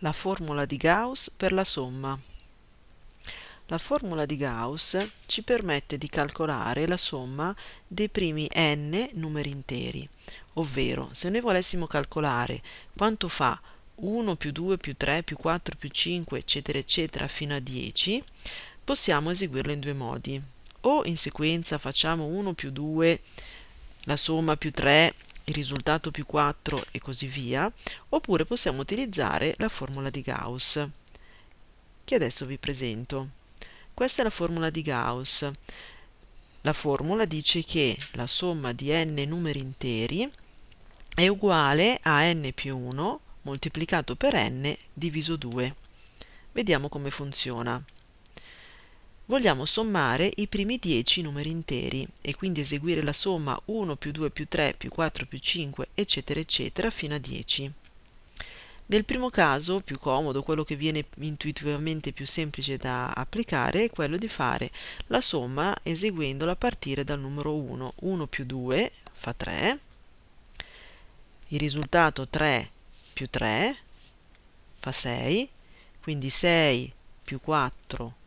La formula di Gauss per la somma. La formula di Gauss ci permette di calcolare la somma dei primi n numeri interi, ovvero se noi volessimo calcolare quanto fa 1 più 2 più 3 più 4 più 5 eccetera eccetera fino a 10, possiamo eseguirlo in due modi. O in sequenza facciamo 1 più 2, la somma più 3 il risultato più 4 e così via, oppure possiamo utilizzare la formula di Gauss, che adesso vi presento. Questa è la formula di Gauss. La formula dice che la somma di n numeri interi è uguale a n più 1 moltiplicato per n diviso 2. Vediamo come funziona. Vogliamo sommare i primi 10 numeri interi e quindi eseguire la somma 1 più 2 più 3 più 4 più 5 eccetera eccetera fino a 10. Nel primo caso, più comodo, quello che viene intuitivamente più semplice da applicare è quello di fare la somma eseguendola a partire dal numero 1. 1 più 2 fa 3, il risultato 3 più 3 fa 6, quindi 6 più 4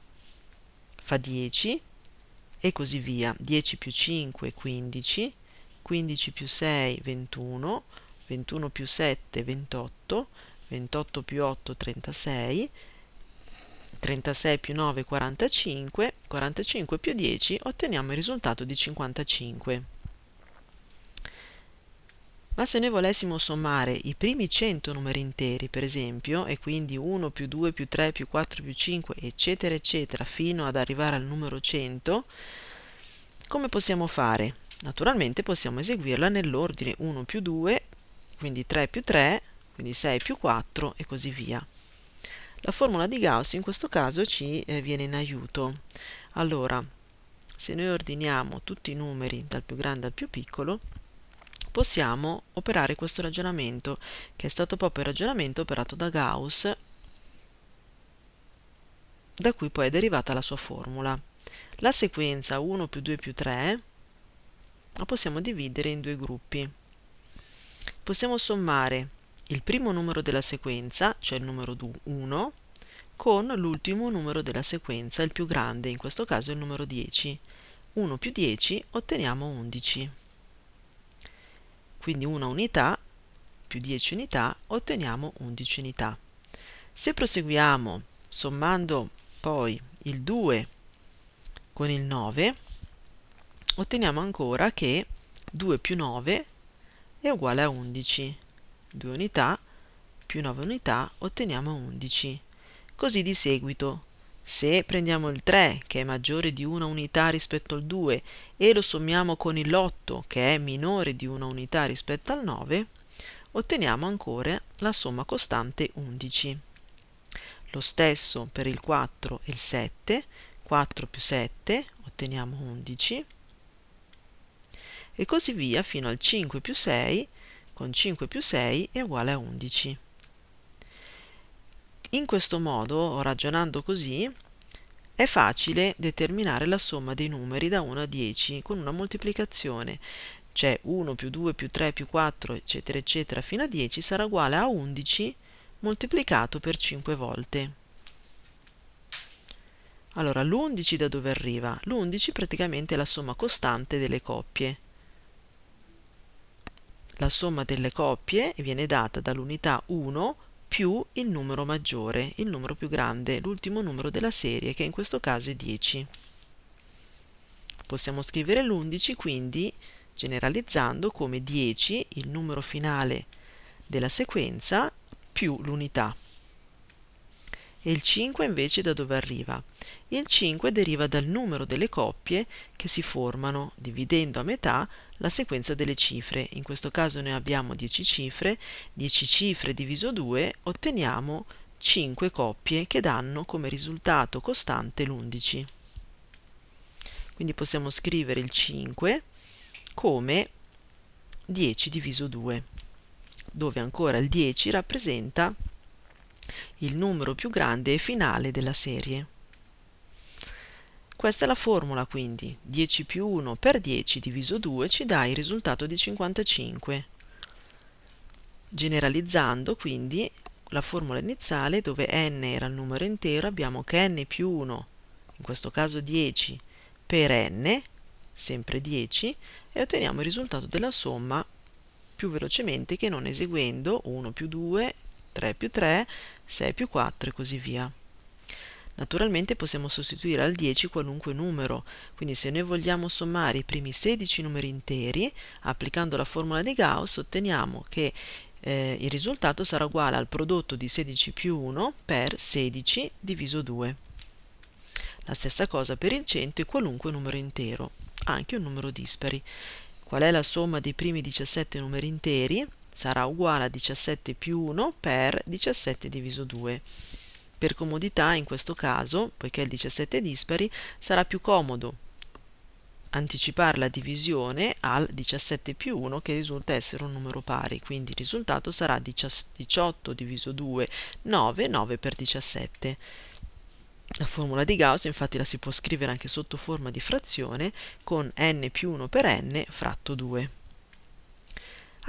fa 10 e così via. 10 più 5 15, 15 più 6 21, 21 più 7 28, 28 più 8 36, 36 più 9 45, 45 più 10 otteniamo il risultato di 55. Ma se noi volessimo sommare i primi 100 numeri interi, per esempio, e quindi 1 più 2 più 3 più 4 più 5, eccetera, eccetera, fino ad arrivare al numero 100, come possiamo fare? Naturalmente possiamo eseguirla nell'ordine 1 più 2, quindi 3 più 3, quindi 6 più 4 e così via. La formula di Gauss in questo caso ci eh, viene in aiuto. Allora, se noi ordiniamo tutti i numeri dal più grande al più piccolo, possiamo operare questo ragionamento, che è stato proprio il ragionamento operato da Gauss, da cui poi è derivata la sua formula. La sequenza 1 più 2 più 3 la possiamo dividere in due gruppi. Possiamo sommare il primo numero della sequenza, cioè il numero 1, con l'ultimo numero della sequenza, il più grande, in questo caso il numero 10. 1 più 10 otteniamo 11 quindi una unità più 10 unità otteniamo 11 unità. Se proseguiamo sommando poi il 2 con il 9, otteniamo ancora che 2 più 9 è uguale a 11. 2 unità più 9 unità otteniamo 11. Così di seguito se prendiamo il 3, che è maggiore di una unità rispetto al 2, e lo sommiamo con l'8, che è minore di una unità rispetto al 9, otteniamo ancora la somma costante 11. Lo stesso per il 4 e il 7, 4 più 7 otteniamo 11, e così via fino al 5 più 6, con 5 più 6 è uguale a 11. In questo modo, ragionando così, è facile determinare la somma dei numeri da 1 a 10 con una moltiplicazione, cioè 1 più 2 più 3 più 4 eccetera eccetera fino a 10 sarà uguale a 11 moltiplicato per 5 volte. Allora, l'11 da dove arriva? L'11 praticamente è la somma costante delle coppie. La somma delle coppie viene data dall'unità 1 più il numero maggiore, il numero più grande, l'ultimo numero della serie, che in questo caso è 10. Possiamo scrivere l'11 quindi generalizzando come 10, il numero finale della sequenza, più l'unità. E il 5 invece da dove arriva? Il 5 deriva dal numero delle coppie che si formano dividendo a metà la sequenza delle cifre. In questo caso noi abbiamo 10 cifre, 10 cifre diviso 2 otteniamo 5 coppie che danno come risultato costante l'11. Quindi possiamo scrivere il 5 come 10 diviso 2, dove ancora il 10 rappresenta il numero più grande e finale della serie. Questa è la formula quindi, 10 più 1 per 10 diviso 2 ci dà il risultato di 55. Generalizzando quindi la formula iniziale dove n era il numero intero abbiamo che n più 1, in questo caso 10, per n, sempre 10, e otteniamo il risultato della somma più velocemente che non eseguendo 1 più 2, 3 più 3, 6 più 4 e così via. Naturalmente possiamo sostituire al 10 qualunque numero, quindi se noi vogliamo sommare i primi 16 numeri interi, applicando la formula di Gauss otteniamo che eh, il risultato sarà uguale al prodotto di 16 più 1 per 16 diviso 2. La stessa cosa per il 100 e qualunque numero intero, anche un numero dispari. Qual è la somma dei primi 17 numeri interi? Sarà uguale a 17 più 1 per 17 diviso 2. Per comodità, in questo caso, poiché il 17 è dispari, sarà più comodo anticipare la divisione al 17 più 1 che risulta essere un numero pari, quindi il risultato sarà 18 diviso 2, 9, 9 per 17. La formula di Gauss infatti la si può scrivere anche sotto forma di frazione con n più 1 per n fratto 2.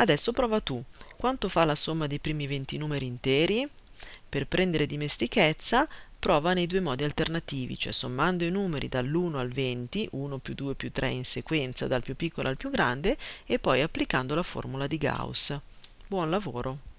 Adesso prova tu. Quanto fa la somma dei primi 20 numeri interi? Per prendere dimestichezza, prova nei due modi alternativi, cioè sommando i numeri dall'1 al 20, 1 più 2 più 3 in sequenza dal più piccolo al più grande, e poi applicando la formula di Gauss. Buon lavoro!